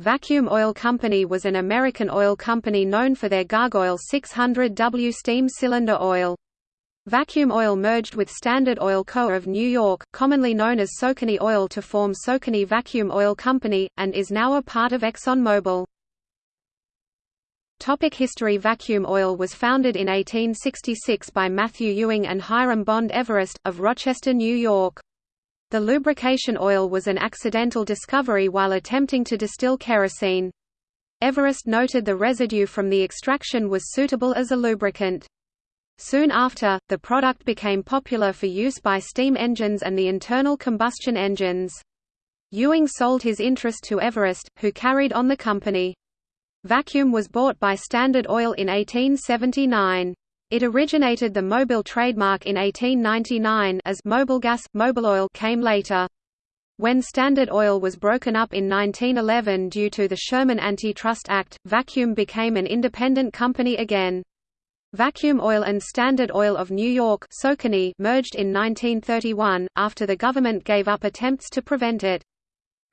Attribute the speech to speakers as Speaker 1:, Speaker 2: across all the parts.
Speaker 1: Vacuum Oil Company was an American oil company known for their Gargoyle 600W steam cylinder oil. Vacuum Oil merged with Standard Oil Co. of New York, commonly known as Socony Oil to form Socony Vacuum Oil Company, and is now a part of ExxonMobil. Topic History Vacuum Oil was founded in 1866 by Matthew Ewing and Hiram Bond Everest, of Rochester, New York. The lubrication oil was an accidental discovery while attempting to distill kerosene. Everest noted the residue from the extraction was suitable as a lubricant. Soon after, the product became popular for use by steam engines and the internal combustion engines. Ewing sold his interest to Everest, who carried on the company. Vacuum was bought by Standard Oil in 1879. It originated the Mobil trademark in 1899 as Mobilgas, Mobiloil came later. When Standard Oil was broken up in 1911 due to the Sherman Antitrust Act, Vacuum became an independent company again. Vacuum Oil and Standard Oil of New York merged in 1931, after the government gave up attempts to prevent it.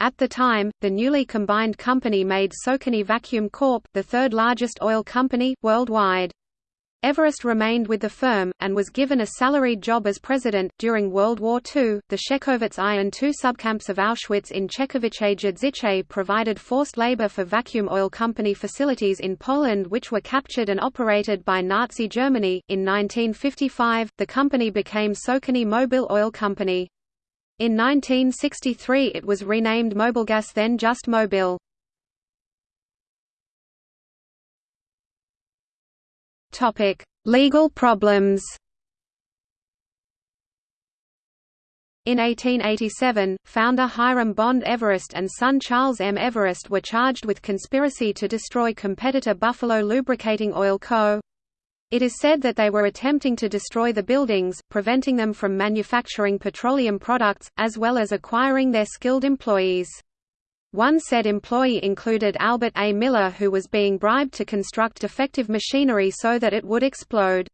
Speaker 1: At the time, the newly combined company made Socony Vacuum Corp. the third largest oil company, worldwide. Everest remained with the firm, and was given a salaried job as president. During World War II, the Czechowicz I and II subcamps of Auschwitz in Czechowice Dziedzice provided forced labor for Vacuum Oil Company facilities in Poland, which were captured and operated by Nazi Germany. In 1955, the company became Socony Mobil Oil Company. In 1963, it was renamed Mobilgas, then just Mobil. Topic: Legal problems. In 1887, founder Hiram Bond Everest and son Charles M. Everest were charged with conspiracy to destroy competitor Buffalo Lubricating Oil Co. It is said that they were attempting to destroy the buildings, preventing them from manufacturing petroleum products, as well as acquiring their skilled employees. One said employee included Albert A. Miller who was being bribed to construct defective machinery so that it would explode.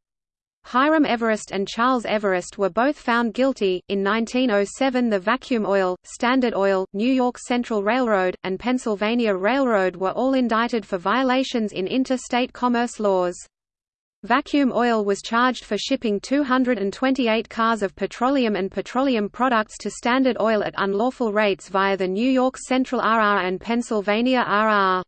Speaker 1: Hiram Everest and Charles Everest were both found guilty. In 1907, the Vacuum Oil, Standard Oil, New York Central Railroad, and Pennsylvania Railroad were all indicted for violations in interstate commerce laws. Vacuum Oil was charged for shipping 228 cars of petroleum and petroleum products to Standard Oil at unlawful rates via the New York Central RR and Pennsylvania RR.